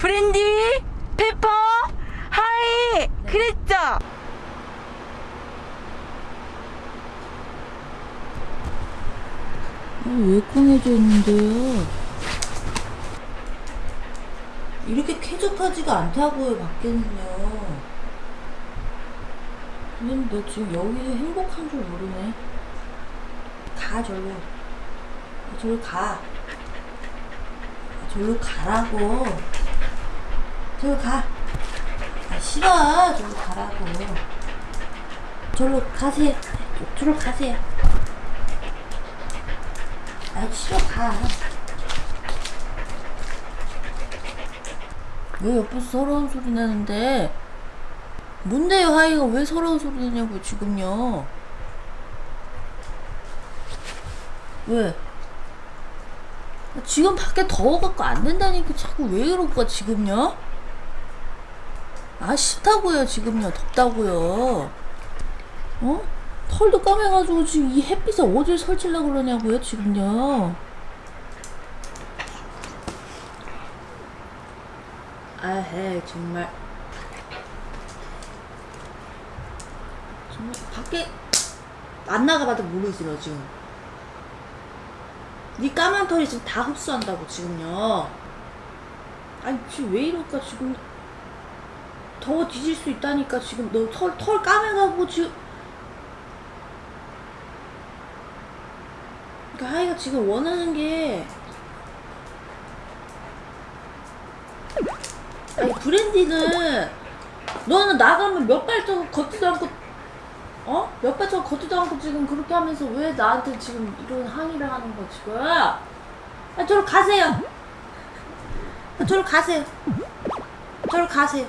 브랜디, 페퍼, 하이, 그랬죠? 왜 꽁해져 있는데요? 이렇게 쾌적하지가 않다고요, 밖에는요. 근데 너 지금 여기서 행복한 줄 모르네. 가, 절로. 절로 가. 절로 가라고. 절로 가. 아, 싫어. 절로 가라고. 절로 가세요. 절로 가세요. 아 싫어 가. 왜 옆에서 서러운 소리 나는데? 뭔데요 하이가 왜 서러운 소리 내냐고 지금요? 왜? 지금 밖에 더워갖고 안 된다니까 자꾸 왜 이럴 거야 지금요? 아 싫다고요 지금요. 덥다고요. 어? 털도 까매가지고 지금 이 햇빛에 어딜 설치려고 그러냐고요 지금요. 아해 정말. 정말 밖에 안 나가봐도 모르지 너 지금. 네 까만 털이 지금 다 흡수한다고 지금요. 아니 지금 왜 이럴까 지금 더워 뒤질 수 있다니까 지금 너 털 털 까매가고 지금 그러니까 하이가 지금 원하는 게 아니 브랜디는 너는 나가면 몇 발자국 걷지도 않고 어? 몇 발자국 걷지도 않고 지금 그렇게 하면서 왜 나한테 지금 이런 항의를 하는 거 지금? 아 저로 가세요. 아, 저로 가세요. 저로 가세요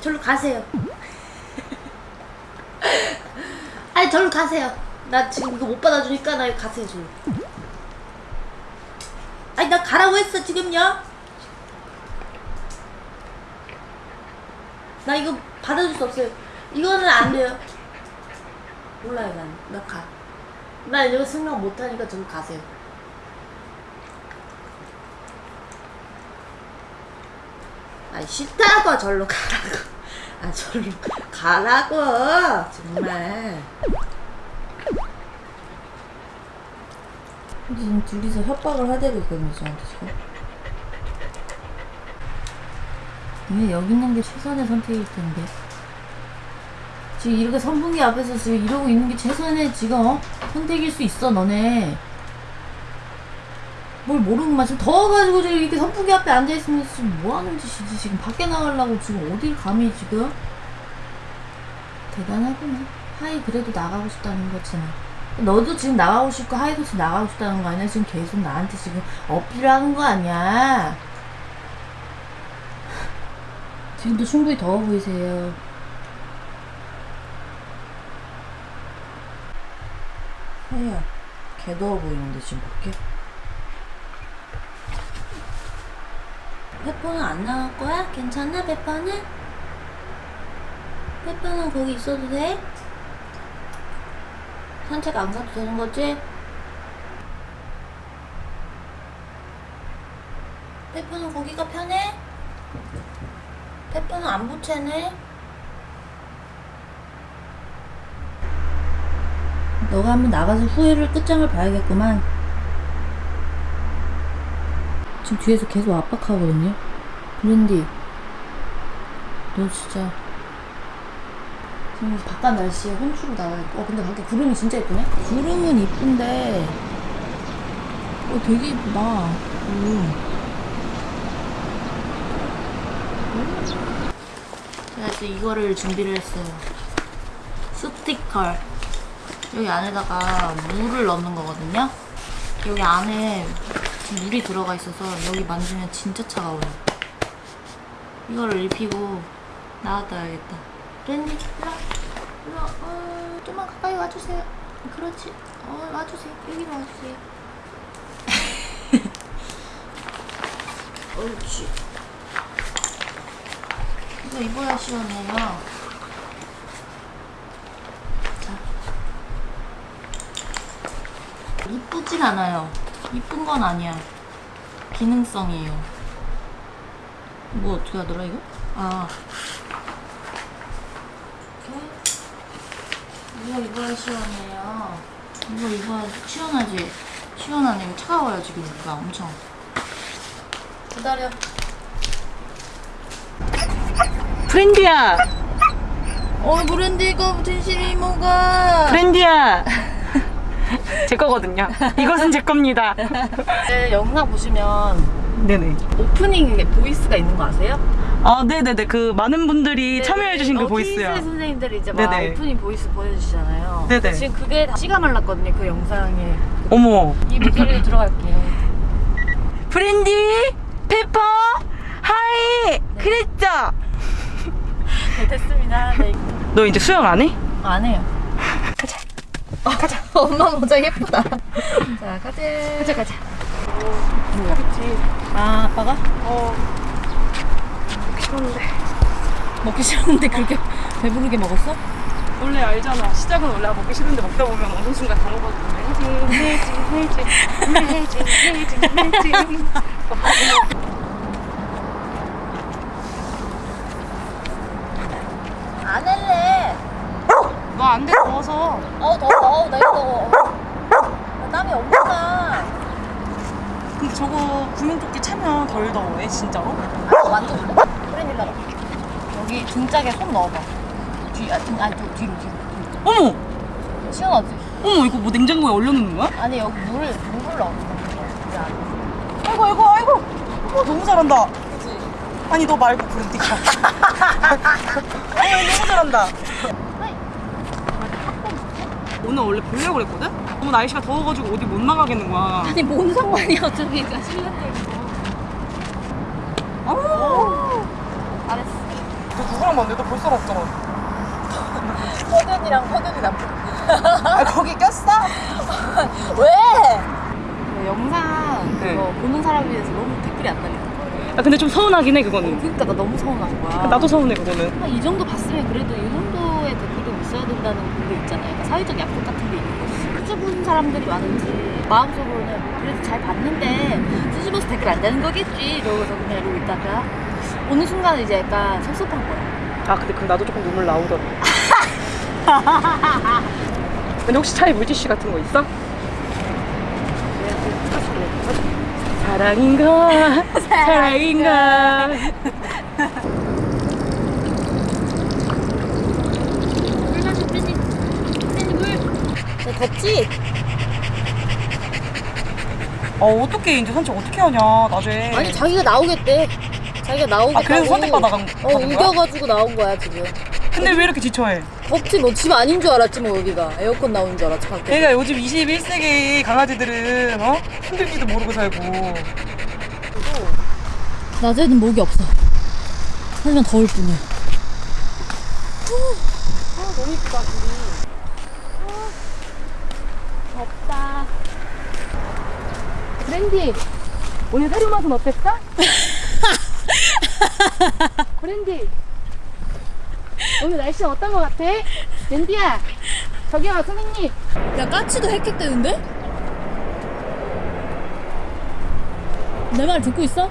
저로 가세요. 아니 저로 가세요. 나 지금 이거 못 받아주니까 나 가세요 저로. 아니 나 가라고 했어 지금요? 나 이거 받아줄 수 없어요. 이거는 안 돼요. 몰라요 난 나 가. 나 이거 생각 못하니까 좀 가세요. 아 싫다고 절로 가라고 아 절로 가라고 정말. 지금 둘이서 협박을 하대고 있거든요 저한테 지금. 왜 여기 있는 게 최선의 선택일 텐데. 지금 이렇게 선풍기 앞에서 지금 이러고 있는 게 최선의 지금 어? 선택일 수 있어 너네 뭘 모르는구만 지금 더워가지고 지금 이렇게 선풍기 앞에 앉아있으면 지금 뭐하는 짓이지? 지금 밖에 나가려고 지금 어딜 감히 지금? 대단하구나. 하이 그래도 나가고 싶다는 거잖아 너도 지금 나가고 싶고 하이도 지금 나가고 싶다는 거 아니야? 지금 계속 나한테 지금 어필하는 거 아니야? 지금도 충분히 더워 보이세요. 하이야 개 더워 보이는데 지금 밖에 페퍼는 안 나갈 거야? 괜찮아 페퍼는? 페퍼는 거기 있어도 돼? 산책 안 가도 되는 거지? 페퍼는 거기가 편해? 페퍼는 안 부채네? 너가 한번 나가서 후회를 끝장을 봐야겠구만 지금 뒤에서 계속 압박하거든요. 브랜디 너 진짜 지금 바깥 날씨에 혼쭐을 나와야 어 근데 밖에 구름이 진짜 예쁘네? 구름은 이쁜데 어 되게 이쁘다. 음. 이제 이거를 준비를 했어요. 스티커 여기 안에다가 물을 넣는 거거든요. 여기 안에 물이 들어가 있어서 여기 만지면 진짜 차가워요. 이거를 입히고 나왔다야겠다. 렌니 일로 일로 어, 좀만 가까이 와주세요. 그렇지. 어 와주세요. 여기로 와주세요. 옳지. 이거 입어야 시원해요. 자. 이쁘진 않아요 이쁜 건 아니야 기능성이에요. 뭐 어떻게 하더라 이거? 아. 이렇게. 이거 입어야 시원해요. 이거 입어야 시원하지? 시원하네. 이거 차가워요 지금 이거 엄청. 기다려. 프렌디야 어 브랜드 이거 진심이 뭐가? 프렌디야 제 거거든요 이것은 제 겁니다 네, 영상 보시면 네네 오프닝에 voice가 있는 거 아세요? 아 네네네 그 많은 분들이 참여해주신 그 어, voice요 TSL 선생님들이 이제 막 네네. 오프닝 voice 보내주시잖아요. 네네. 지금 그게 다 씨가 말랐거든요. 그 영상에 어머 이 목소리로 들어갈게요. 프렌디 페퍼 하이 그랬죠? 네, 됐습니다. 네. 너 이제 수영 안 해? 안 해요. 가자. 가자. 엄마 모자 예쁘다. 자, 가자. 가자, 가자. 그렇지 아, 아빠가? 어 싫은데 먹기 싫었는데 그렇게 배부르게 먹었어? 원래 알잖아 시작은 원래 먹기 싫은데 먹다 보면 어느 순간 다 먹어도 해지 해지 해지 해지 해지 해지 안 할래. 너안 돼 더워서 어, 더워. 나 이거 더워. 나 땀이 엄청 나. 근데 저거 구명조끼 차면 덜 더워해 진짜로? 아, 만져볼래? 그래, 일로 와. 여기 등짝에 손 넣어봐. 뒤, 아, 등, 아니, 또 뒤로, 뒤로. 어머 시원하지? 어머 이거 뭐 냉장고에 얼려놓는 거야? 아니, 여기 물, 물을 넣어. 자, 아이고 아이고 아이고 어, 너무 잘한다 그치? 아니 너 말고 브랜디가 아니 너무 잘한다 오늘 원래 보려고 그랬거든? 너무 날씨가 더워가지고 어디 못 나가겠는 거야 아니, 뭔 상관이야, 어차피. 그러니까 실내인데. 어. 잘했어. 너 누구랑 만데? 너 벌써 왔잖아 허균이랑 허균이 남편. 아 거기 꼈어? 왜? 그 영상 네. 그거 보는 사람에 대해서 너무 댓글이 안 거야. 아 근데 좀 서운하긴 해 그거는 그러니까 나 너무 서운한 거야. 나도 서운해 그거는 아, 이 정도 봤으면 그래도 이 된다는 그게 있잖아요. 그러니까 사회적 약속 같은 게 있는 거지. 수줍은 사람들이 많은지 마음속으로는 그래도 잘 봤는데 수줍어서 댓글 안 다는 거겠지 이러고서 그냥 이러고 있다가 어느 순간 이제 약간 섭섭한 거야. 아 근데 그 나도 조금 눈물 나오더라 근데 혹시 차에 물티슈 같은 거 있어? 사랑인가 사랑인가 물 마시 팬이 팬이 물. 야, 덥지? 어 어떻게 이제 산책 어떻게 하냐 낮에 아니 자기가 나오겠대. 자기가 나오겠다고. 아, 그래서 선택받아 간- 어? 우겨가지고 나온 거야 지금. 근데 왜 이렇게 지쳐해? 덥지 뭐 집 아닌 줄 알았지 뭐 여기가 에어컨 나오는 줄 알았지 밖에. 걔가 요즘 21세기 강아지들은 어? 힘들지도 모르고 살고 낮에는 목이 없어. 하지만 더울 뿐이야. 아 너무 이쁘다 둘이 덥다. 브랜디 오늘 사료 맛은 어땠어? 브랜디 오늘 날씨 어떤 거 같아? 랜디야 저기요 선생님 야 까치도 헥헥대는데? 내 말 듣고 있어?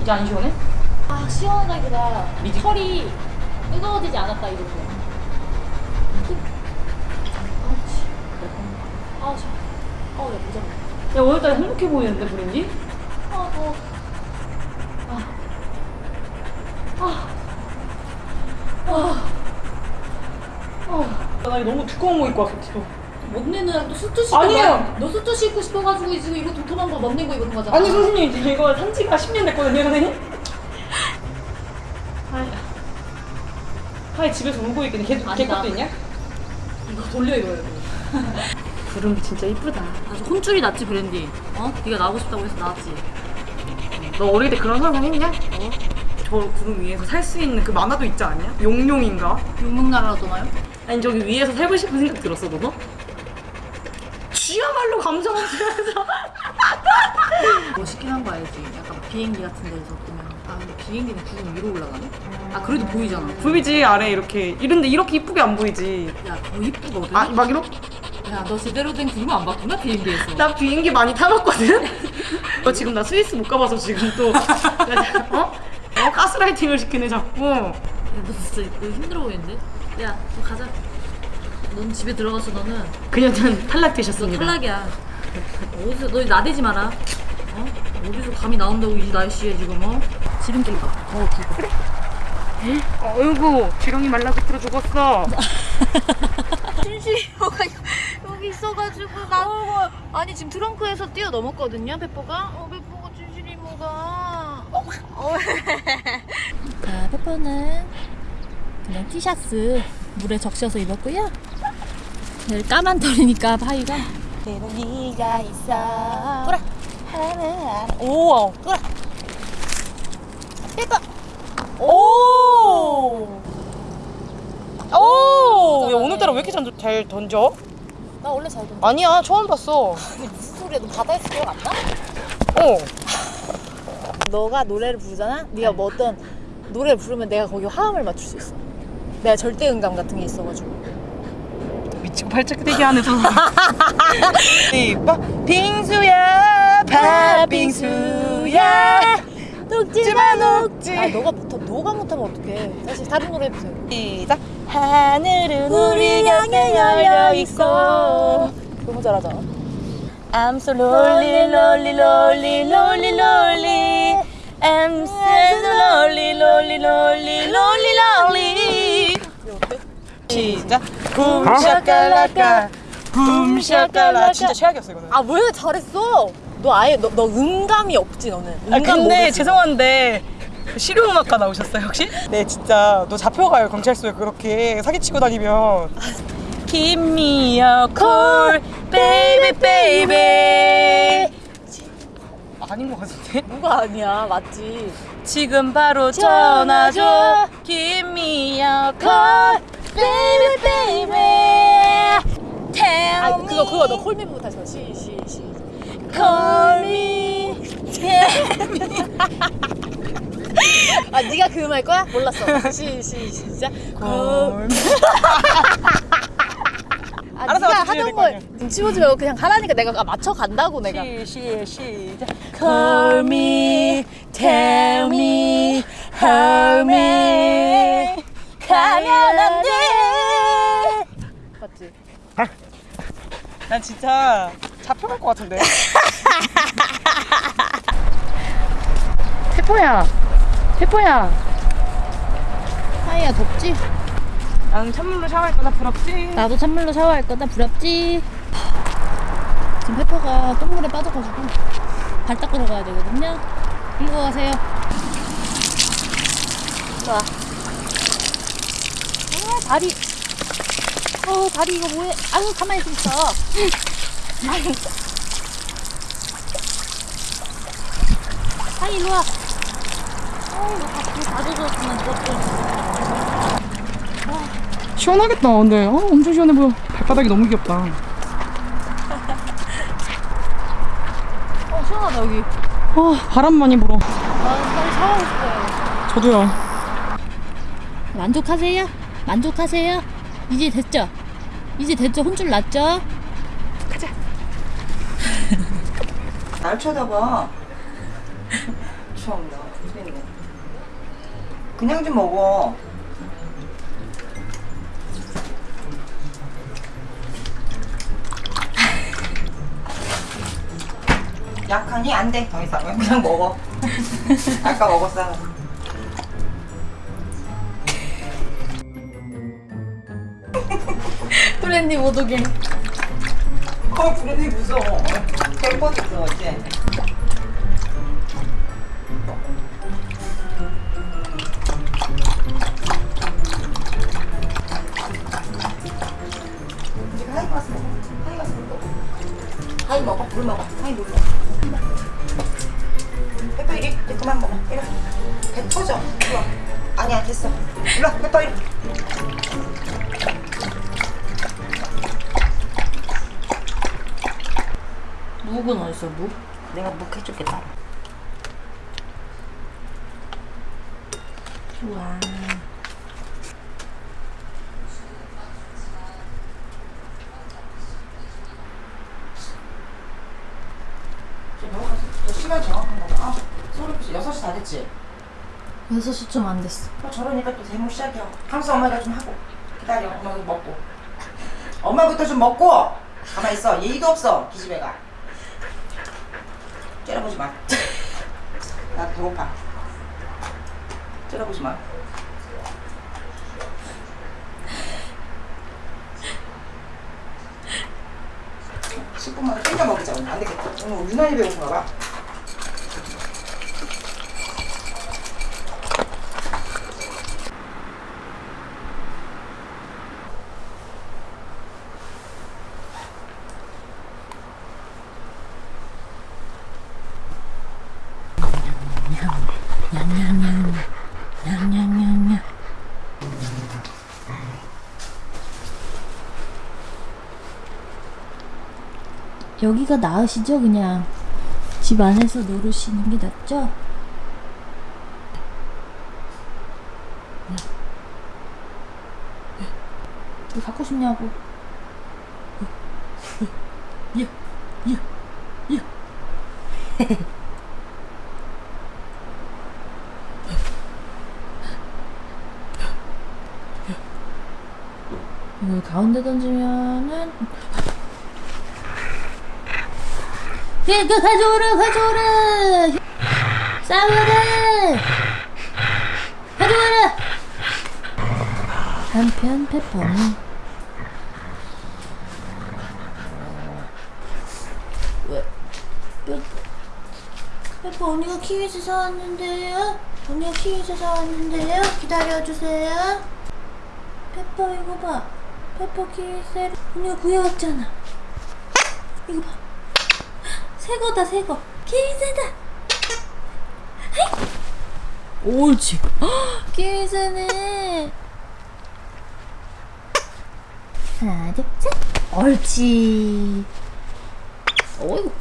이제 안 시원해? 아 시원하기보다 미지- 털이 뜨거워지지 않았다 이거죠. 아우 씨. 아우 야 모자. 야 오늘따라 행복해 보이는데 브랜디? 아 더워. 나 이거 너무 두꺼운 거 입고 왔어 먹내는 또 수트 시고 아니에요. 너 수트 신고 싶어가지고 지금 이거 도톰한 거 먹는 거 입은 거잖아. 아니 선생님 이제 이거 산지가 10년 됐거든요 선생님 하이 하이 집에서 울고 있겠네 걔, 걔. 것도 있냐? 이거 돌려 입어야 돼 구름 진짜 이쁘다 아주 혼쭐이 났지 브랜디. 어? 네가 나오고 싶다고 해서 나왔지. 너 어릴 때 그런 상상 했냐? 어? 저 구름 위에서 살 수 있는 그 만화도 있지 않냐? 용룡인가? 용명나라라 떠나요? 아니 저기 위에서 살고 싶은 생각 들었어 너도? 지야말로 감성 없으면서 멋있긴 한 거 알지? 약간 비행기 같은 데서 보면 아 근데 비행기는 구름 위로 올라가네? 아 그래도 보이잖아. 보이지 아래 이렇게 이런데 이렇게 이쁘게 안 보이지 야더 이쁘거든? 아막 이렇게 야, 너 제대로 된 구름 안 봤구나 비행기에서. 나 비행기 많이 타봤거든? 너 지금 나 스위스 못 가봐서 지금 또 어? 어? 가스라이팅을 시키네 자꾸 야, 너 진짜 너 힘들어 보이는데? 야, 너 가자. 넌 집에 들어가서 너는 그녀는 탈락되셨습니다 탈락이야. 어디서 너 나대지 마라. 어? 어디서 감이 나온다고 이 날씨에 지금 어? 지름길 봐. 어, 그거. 어이구 지렁이 말라 비틀어 죽었어 준실이 뭐가 여기 있어가지고 나 아니 지금 트렁크에서 뛰어넘었거든요 페퍼가? 어 페퍼가 준실이 뭐가? 어. 자 페퍼는 그냥 티셔츠 물에 적셔서 입었고요. 까만 털이니까 바위가. 네가 있어. 뿌라 오 뿌라 페퍼. 오! 오! 야, 오늘따라 왜 이렇게 잘, 잘 던져? 나 원래 잘 던져. 아니야 처음 봤어. 아니 무슨 소리야? 너 바다에서 기억 안 나? 어. 너가 노래를 부르잖아? 네가 뭐 어떤 노래를 부르면 내가 거기 화음을 맞출 수 있어. 내가 절대 음감 같은 게 있어가지고. 미치고 하는 사람 이봐 빙수야 팥빙수야 녹지마 녹지. 아 너가 못하 너가 못하면 어떡해 다시 다른 노래 해보세요 시작 하늘은 우리 향해 열려 있어 너무 잘하잖아 I'm so lonely, lonely, lonely, lonely, lonely. I'm so lonely, lonely, lonely, lonely, lonely. 시작. 붐샤깔라까, 붐샤깔라. 진짜 최악이었어 이거는. 아왜 잘했어 너 아예 너, 너 음감이 없지 너는 아 음감 근데 모르지? 죄송한데 실용음악과 나오셨어요 혹시? 네 진짜 너 잡혀가요 경찰서에 그렇게 사기치고 다니면 Give me a call, baby, baby. 아닌 것 같은데? 뭐가 아니야 맞지 지금 바로 전화 줘. Give me a call, baby, baby. Tell 아 me, 그거 그거 너 콜미부터 다시 봐. 시, 시, 시. Call me. 아 네가 그 음할 거야? 몰랐어. 시, 시, 시작. call me. 아 알아서 네가 하던 될거 걸 아니야. 눈치 보지 말고 그냥 하라니까 내가 아, 맞춰 간다고 내가. 시, 시, 시작. Call me, tell me, hold me. 가면 안 돼. 맞지? 난 진짜 잡혀갈 것 같은데. 태포야, 태포야. 하이야 덥지? 나는 찬물로 샤워할 거다 부럽지. 나도 찬물로 샤워할 거다 부럽지? 지금 페퍼가 똥물에 빠져가지고 발 닦으러 가야 되거든요. 일로 가세요. 자. 아 다리. 어 다리 이거 뭐해? 아유 가만히 좀 있어. 아유. 하이 일로 와. 어 이거 다 젖었으면 좋았지. 시원하겠다. 근데 어, 엄청 시원해 보여. 발바닥이 너무 귀엽다. 어 시원하다 여기. 어, 바람 많이 불어. 나는 빨리 샤워하고 싶어요. 저도요. 만족하세요? 만족하세요? 이제 됐죠? 이제 됐죠? 혼줄 났죠? 날 쳐다봐. 참나, 죽겠네. 그냥 좀 먹어. 약하니? 안 돼, 더 이상. 그냥 먹어. 아까 먹었어. 프렌디 모독에 어, 부르니 무서워. 될 뻔했어, 어제. 하이 가서 먹어. 하이 가서 먹어. 하이 먹어, 물 먹어. 하이 물 먹어. 페퍼 이리, 이제 그만 먹어. 이리. 와. 배 터져. 이리 와. 아니야, 됐어. 이리 와, 페퍼 이리. 묵은 어딨어 묵? 내가 묵 해줄게 따로 좋아 6시 다 됐지? 6시 좀 안 됐어. 어, 저러니까 또 대목 시작이야. 항상 엄마가 좀 하고. 기다려. 엄마도 먹고. 엄마부터 좀 먹고! 가만 있어. 예의도 없어. 기집애가. 째려보지 마. 나 배고파. 째려보지 마. 10분만 땡겨 먹이자 오늘 안 되겠다. 오늘 유난히 배고픈가 봐. 여기가 나으시죠? 그냥 집 안에서 노르시는 게 낫죠? 왜 갖고 싶냐고. 야, 야, 야. 이걸 가운데 던지면은 예, 그 가져오라 가져오라 싸워라 가져와라 한편 페퍼는 왜? 왜? 페퍼 언니가 키위즈 사왔는데요? 언니가 키위즈 사왔는데요? 기다려주세요 페퍼 이거 봐페 퍼 키위즈 언니가 구해왔잖아. 이거 봐. 새거다 새거. 키위즈다 옳지. 키위즈네. 하나 둘셋. 옳지. 어이구.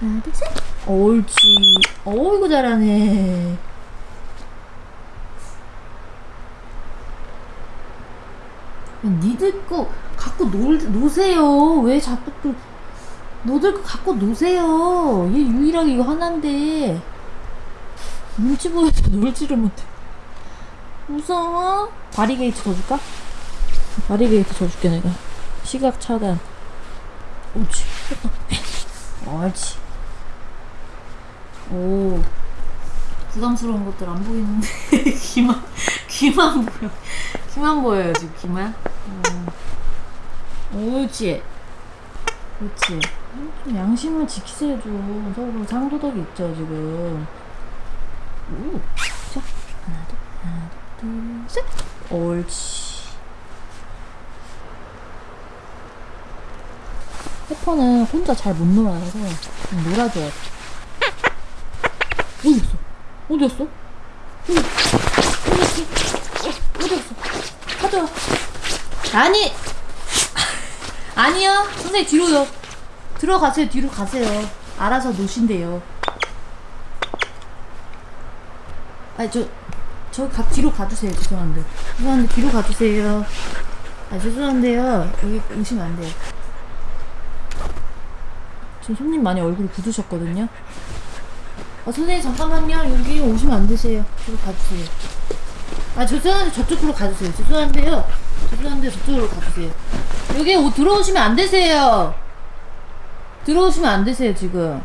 하나 둘셋. 옳지. 어이구 잘하네 니들 거 갖고 놀, 노세요. 왜 자꾸 또 너들 거 갖고 노세요. 얘 유일하게 이거 하나인데. 눈치 보여서 놀지를 못해. 무서워? 바리게이트 줘줄까? 바리게이트 줘줄게 내가. 시각 차단. 옳지. 옳지. 오. 부담스러운 것들 안 보이는데. 귀만 귀만 보여. 귀만 보여요 지금 귀만 어. 옳지 그렇지 좀 양심을 지키세요 좀 서로 상도덕이 있죠 지금 오. 자 하나 둘 하나 둘셋 옳지 페퍼는 혼자 잘 못 놀아서 좀 놀아줘야 돼 어디 있어? 어디 갔어? 어디, 어디 갔어? 어, 어디 갔어? 가져와 아니 아니요. 선생님 뒤로요. 들어가세요 뒤로 가세요. 알아서 노신대요. 아니 저저 가, 뒤로 가주세요. 죄송한데. 죄송한데 뒤로 가주세요. 아 죄송한데요. 여기 오시면 안 돼요. 지금 손님 많이 얼굴이 굳으셨거든요. 아 선생님 잠깐만요. 여기 오시면 안 되세요. 뒤로 가주세요. 아 죄송한데 저쪽으로 가주세요. 죄송한데요 죄송한데 저쪽으로 가주세요. 여기 오, 들어오시면 안 되세요. 들어오시면 안 되세요 지금.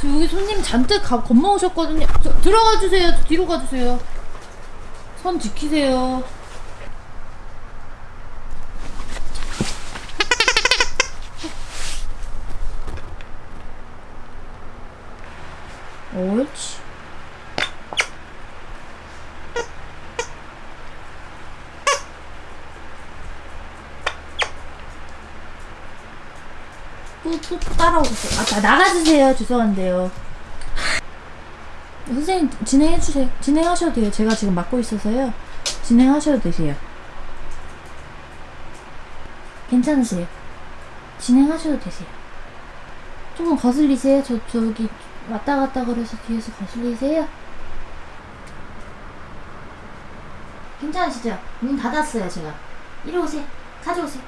저 여기 손님 잔뜩 가, 겁먹으셨거든요. 저, 들어가 주세요. 저 뒤로 가 주세요. 선 지키세요 옳지 또, 또 따라오세요. 아, 다 나가주세요. 죄송한데요. 선생님, 진행해주세요. 진행하셔도 돼요. 제가 지금 맡고 있어서요. 진행하셔도 되세요. 괜찮으세요. 진행하셔도 되세요. 조금 거슬리세요? 저, 저기, 왔다 갔다 그래서 뒤에서 거슬리세요? 괜찮으시죠? 문 닫았어요, 제가. 이리 오세요. 가져오세요.